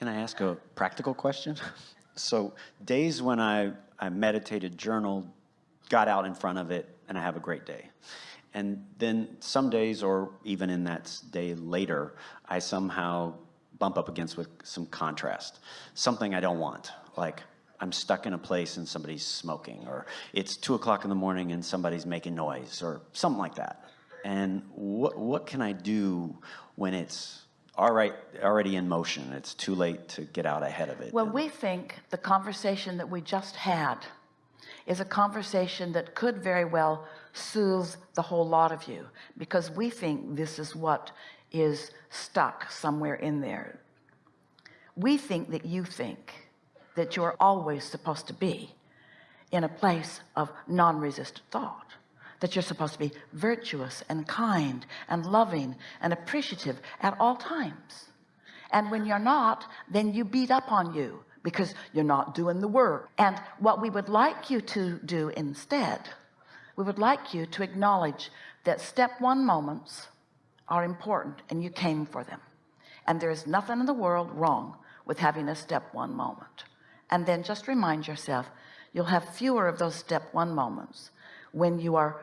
Can I ask a practical question? So days when I, I meditated, journaled, got out in front of it, and I have a great day. And then some days, or even in that day later, I somehow bump up against with some contrast. Something I don't want, like I'm stuck in a place and somebody's smoking, or it's two o'clock in the morning and somebody's making noise, or something like that. And what, what can I do when it's all right, already in motion? It's too late to get out ahead of it. Well, we think the conversation that we just had is a conversation that could very well soothe the whole lot of you because we think this is what is stuck somewhere in there. We think that you think that you're always supposed to be in a place of non-resistant thought that you're supposed to be virtuous and kind and loving and appreciative at all times. And when you're not then you beat up on you because you're not doing the work. And what we would like you to do instead we would like you to acknowledge that step one moments are important and you came for them. And there is nothing in the world wrong with having a step one moment. And then just remind yourself you'll have fewer of those step one moments when you are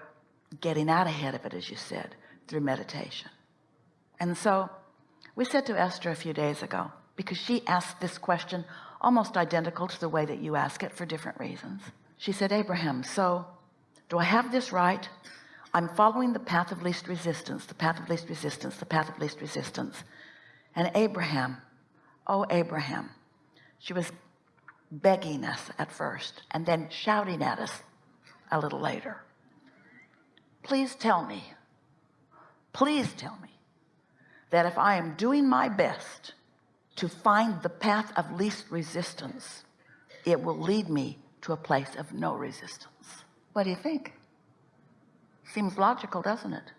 getting out ahead of it as you said through meditation. And so we said to Esther a few days ago because she asked this question almost identical to the way that you ask it for different reasons. She said Abraham so do I have this right? I'm following the path of least resistance the path of least resistance the path of least resistance. And Abraham oh Abraham she was begging us at first and then shouting at us a little later please tell me. Please tell me that if I am doing my best to find the path of least resistance it will lead me to a place of no resistance. What do you think? Seems logical doesn't it?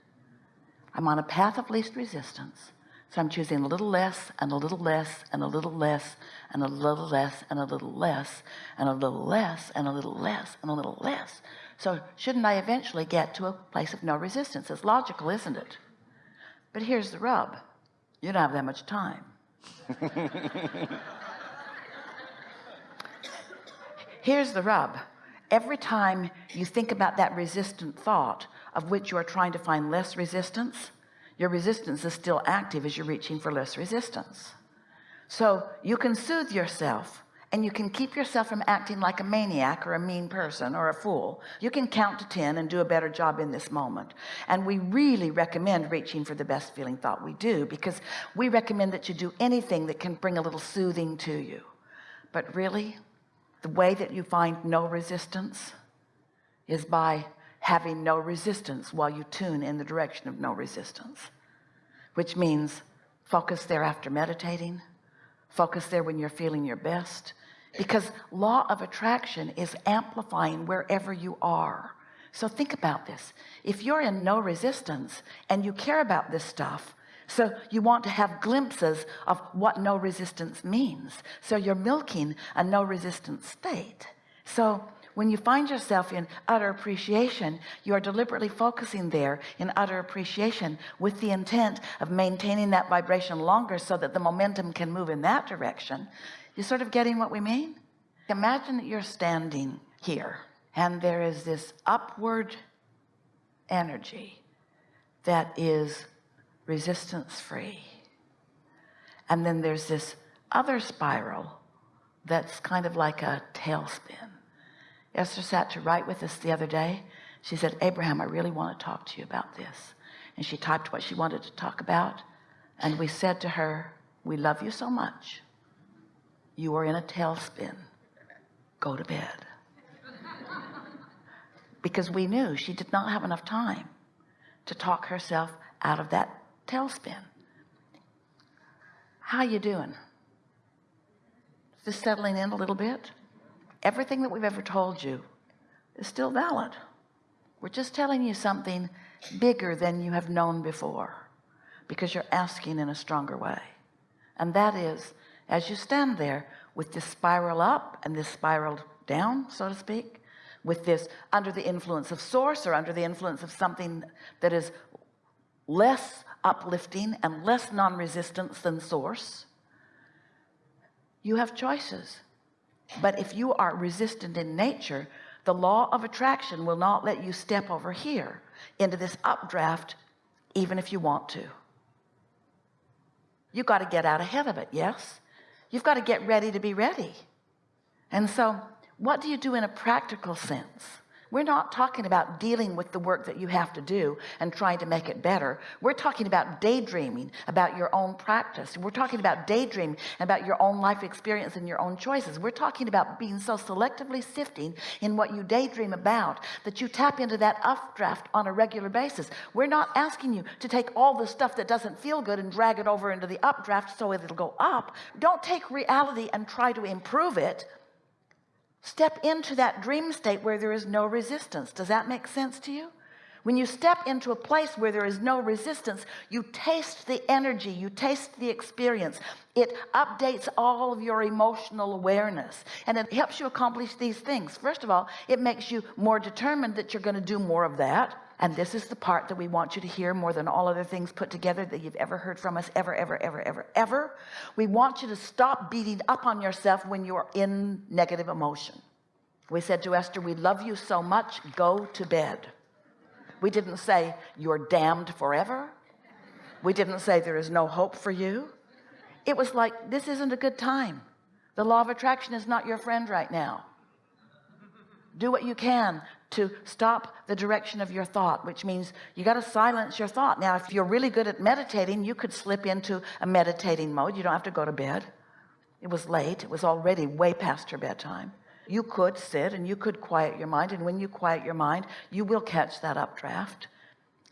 I'm on a path of least resistance so I'm choosing a little less and a little less and a little less and a little less and a little less and a little less and a little less and a little less. So shouldn't I eventually get to a place of no resistance? It's logical isn't it? But here's the rub. You don't have that much time. Here's the rub. Every time you think about that resistant thought of which you are trying to find less resistance your resistance is still active as you're reaching for less resistance. So you can soothe yourself and you can keep yourself from acting like a maniac or a mean person or a fool. You can count to 10 and do a better job in this moment. And we really recommend reaching for the best feeling thought we do because we recommend that you do anything that can bring a little soothing to you. But really the way that you find no resistance is by having no resistance while you tune in the direction of no resistance which means focus there after meditating focus there when you're feeling your best because law of attraction is amplifying wherever you are. So think about this. If you're in no resistance and you care about this stuff so you want to have glimpses of what no resistance means. So you're milking a no resistance state. So when you find yourself in utter appreciation you are deliberately focusing there in utter appreciation with the intent of maintaining that vibration longer so that the momentum can move in that direction. You sort of getting what we mean? Imagine that you're standing here and there is this upward energy that is resistance free. And then there's this other spiral that's kind of like a tailspin Esther sat to write with us the other day. She said Abraham I really want to talk to you about this. And she typed what she wanted to talk about. And we said to her we love you so much. You are in a tailspin. Go to bed. Because we knew she did not have enough time to talk herself out of that tailspin. How are you doing? Just settling in a little bit everything that we've ever told you is still valid. We're just telling you something bigger than you have known before because you're asking in a stronger way. And that is as you stand there with this spiral up and this spiral down so to speak with this under the influence of source or under the influence of something that is less uplifting and less non-resistance than source you have choices but if you are resistant in nature the law of attraction will not let you step over here into this updraft even if you want to. You got to get out ahead of it yes? You've got to get ready to be ready. And so what do you do in a practical sense we're not talking about dealing with the work that you have to do and trying to make it better. We're talking about daydreaming about your own practice. We're talking about daydreaming about your own life experience and your own choices. We're talking about being so selectively sifting in what you daydream about that you tap into that updraft on a regular basis. We're not asking you to take all the stuff that doesn't feel good and drag it over into the updraft so it'll go up. Don't take reality and try to improve it step into that dream state where there is no resistance. Does that make sense to you? When you step into a place where there is no resistance you taste the energy you taste the experience. It updates all of your emotional awareness and it helps you accomplish these things. First of all it makes you more determined that you're going to do more of that and this is the part that we want you to hear more than all other things put together that you've ever heard from us ever ever ever ever ever. We want you to stop beating up on yourself when you're in negative emotion. We said to Esther we love you so much go to bed. We didn't say you're damned forever. We didn't say there is no hope for you. It was like this isn't a good time. The law of attraction is not your friend right now. Do what you can to stop the direction of your thought which means you got to silence your thought. Now if you're really good at meditating you could slip into a meditating mode. You don't have to go to bed. It was late. It was already way past her bedtime. You could sit and you could quiet your mind and when you quiet your mind you will catch that updraft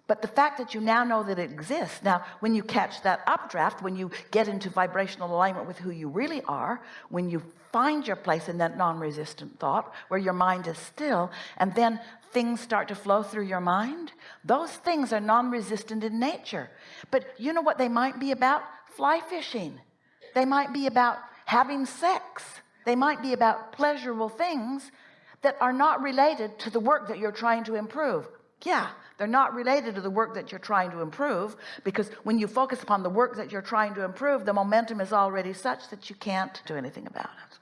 but the fact that you now know that it exists now when you catch that updraft when you get into vibrational alignment with who you really are when you find your place in that non-resistant thought where your mind is still and then things start to flow through your mind those things are non-resistant in nature. But you know what they might be about? Fly fishing. They might be about having sex. They might be about pleasurable things that are not related to the work that you're trying to improve. Yeah they're not related to the work that you're trying to improve because when you focus upon the work that you're trying to improve the momentum is already such that you can't do anything about it.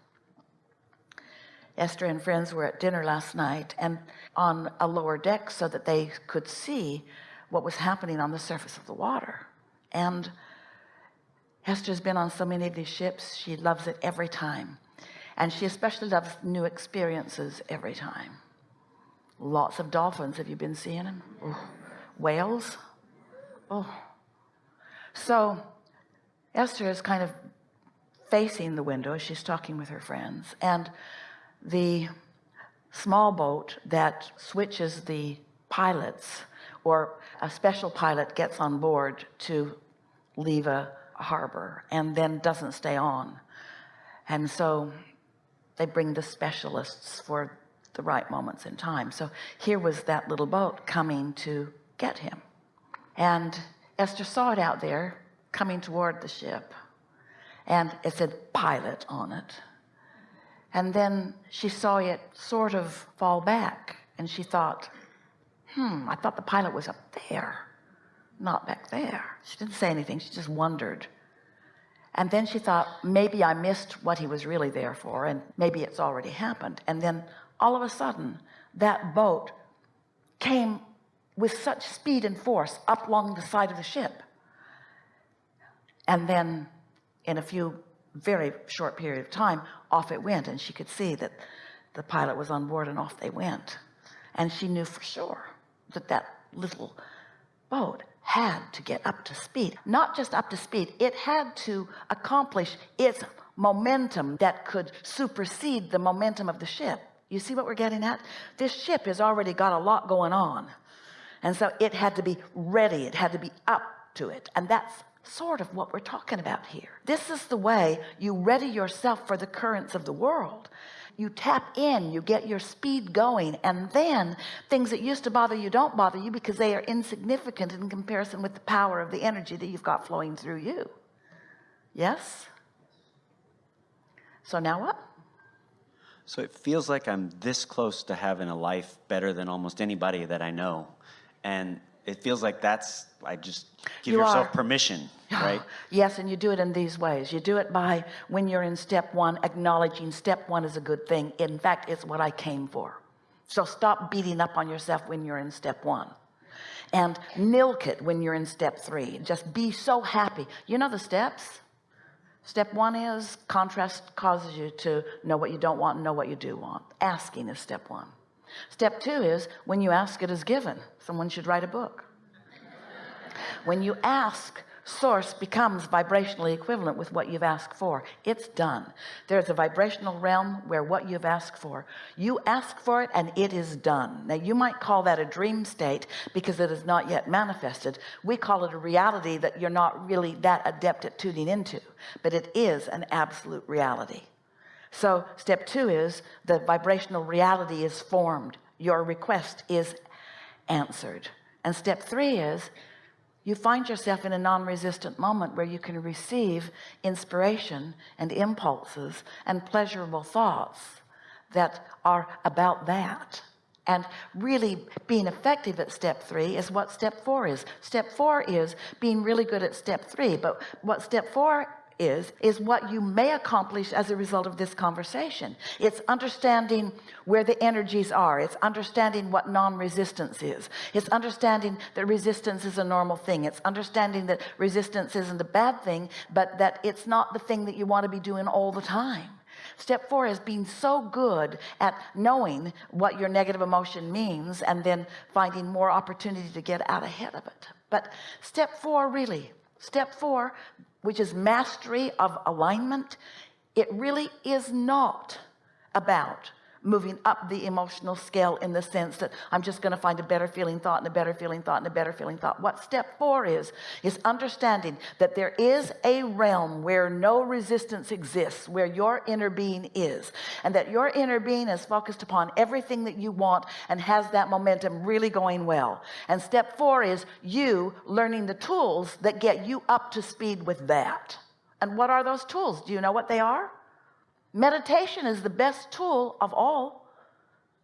Esther and friends were at dinner last night and on a lower deck so that they could see what was happening on the surface of the water. And Esther's been on so many of these ships she loves it every time. And she especially loves new experiences every time lots of dolphins have you been seeing them oh. whales? Oh so Esther is kind of facing the window she's talking with her friends and the small boat that switches the pilots or a special pilot gets on board to leave a harbor and then doesn't stay on. And so they bring the specialists for the right moments in time. So here was that little boat coming to get him. And Esther saw it out there coming toward the ship and it said pilot on it. And then she saw it sort of fall back and she thought hmm I thought the pilot was up there not back there. She didn't say anything. She just wondered. And then she thought maybe I missed what he was really there for and maybe it's already happened. And then all of a sudden that boat came with such speed and force up along the side of the ship. And then in a few very short period of time off it went and she could see that the pilot was on board and off they went. And she knew for sure that that little boat had to get up to speed. Not just up to speed it had to accomplish its momentum that could supersede the momentum of the ship you see what we're getting at? This ship has already got a lot going on. And so it had to be ready. It had to be up to it. And that's sort of what we're talking about here. This is the way you ready yourself for the currents of the world. You tap in you get your speed going and then things that used to bother you don't bother you because they are insignificant in comparison with the power of the energy that you've got flowing through you. Yes? So now what so it feels like I'm this close to having a life better than almost anybody that I know and it feels like that's, I just give You yourself are. permission, right? Yes, and you do it in these ways. You do it by when you're in step one, acknowledging step one is a good thing. In fact, it's what I came for. So stop beating up on yourself when you're in step one and milk it when you're in step three. Just be so happy. You know the steps? Step one is contrast causes you to know what you don't want and know what you do want. Asking is step one. Step two is when you ask it is given. Someone should write a book. When you ask, source becomes vibrationally equivalent with what you've asked for. It's done. There's a vibrational realm where what you've asked for, you ask for it and it is done. Now you might call that a dream state because it is not yet manifested. We call it a reality that you're not really that adept at tuning into, but it is an absolute reality. So step two is the vibrational reality is formed. Your request is answered. And step three is you find yourself in a non-resistant moment where you can receive inspiration and impulses and pleasurable thoughts that are about that. And really being effective at step three is what step four is. Step four is being really good at step three but what step four is is what you may accomplish as a result of this conversation. It's understanding where the energies are. It's understanding what non-resistance is. It's understanding that resistance is a normal thing. It's understanding that resistance isn't a bad thing but that it's not the thing that you want to be doing all the time. Step four is being so good at knowing what your negative emotion means and then finding more opportunity to get out ahead of it. But step four really step four which is mastery of alignment it really is not about moving up the emotional scale in the sense that I'm just going to find a better feeling thought and a better feeling thought and a better feeling thought. What step four is is understanding that there is a realm where no resistance exists where your inner being is and that your inner being is focused upon everything that you want and has that momentum really going well. And step four is you learning the tools that get you up to speed with that. And what are those tools? Do you know what they are meditation is the best tool of all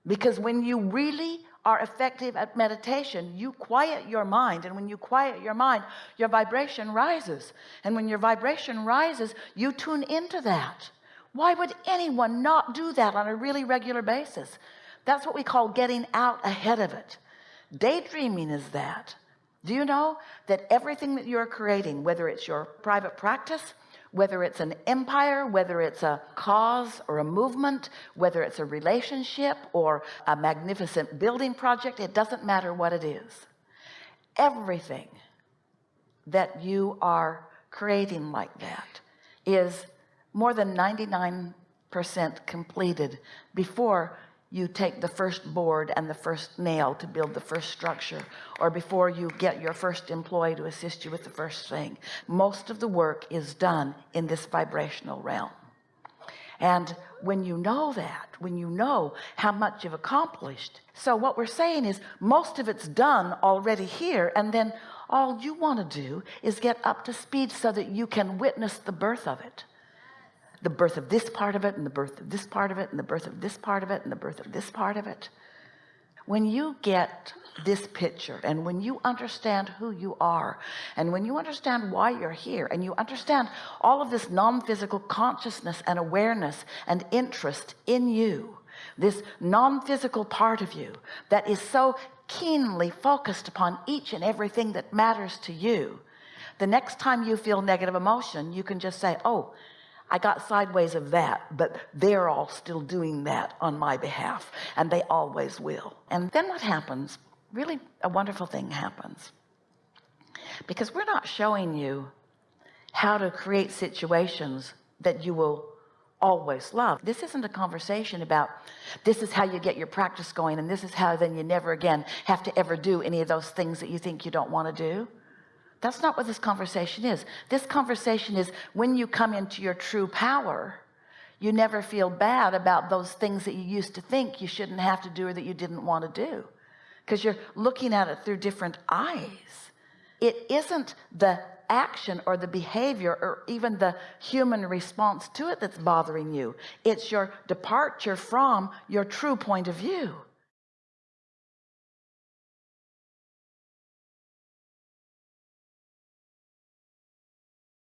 because when you really are effective at meditation you quiet your mind. And when you quiet your mind your vibration rises. And when your vibration rises you tune into that. Why would anyone not do that on a really regular basis? That's what we call getting out ahead of it. Daydreaming is that. Do you know that everything that you're creating whether it's your private practice whether it's an empire whether it's a cause or a movement whether it's a relationship or a magnificent building project it doesn't matter what it is. Everything that you are creating like that is more than 99 percent completed before you take the first board and the first nail to build the first structure or before you get your first employee to assist you with the first thing. Most of the work is done in this vibrational realm. And when you know that when you know how much you've accomplished so what we're saying is most of it's done already here and then all you want to do is get up to speed so that you can witness the birth of it the birth of this part of it and the birth of this part of it and the birth of this part of it and the birth of this part of it. When you get this picture and when you understand who you are and when you understand why you're here and you understand all of this non-physical consciousness and awareness and interest in you this non-physical part of you that is so keenly focused upon each and everything that matters to you the next time you feel negative emotion you can just say oh I got sideways of that but they're all still doing that on my behalf and they always will. And then what happens? Really a wonderful thing happens. Because we're not showing you how to create situations that you will always love. This isn't a conversation about this is how you get your practice going and this is how then you never again have to ever do any of those things that you think you don't want to do that's not what this conversation is. This conversation is when you come into your true power you never feel bad about those things that you used to think you shouldn't have to do or that you didn't want to do. Because you're looking at it through different eyes. It isn't the action or the behavior or even the human response to it that's bothering you. It's your departure from your true point of view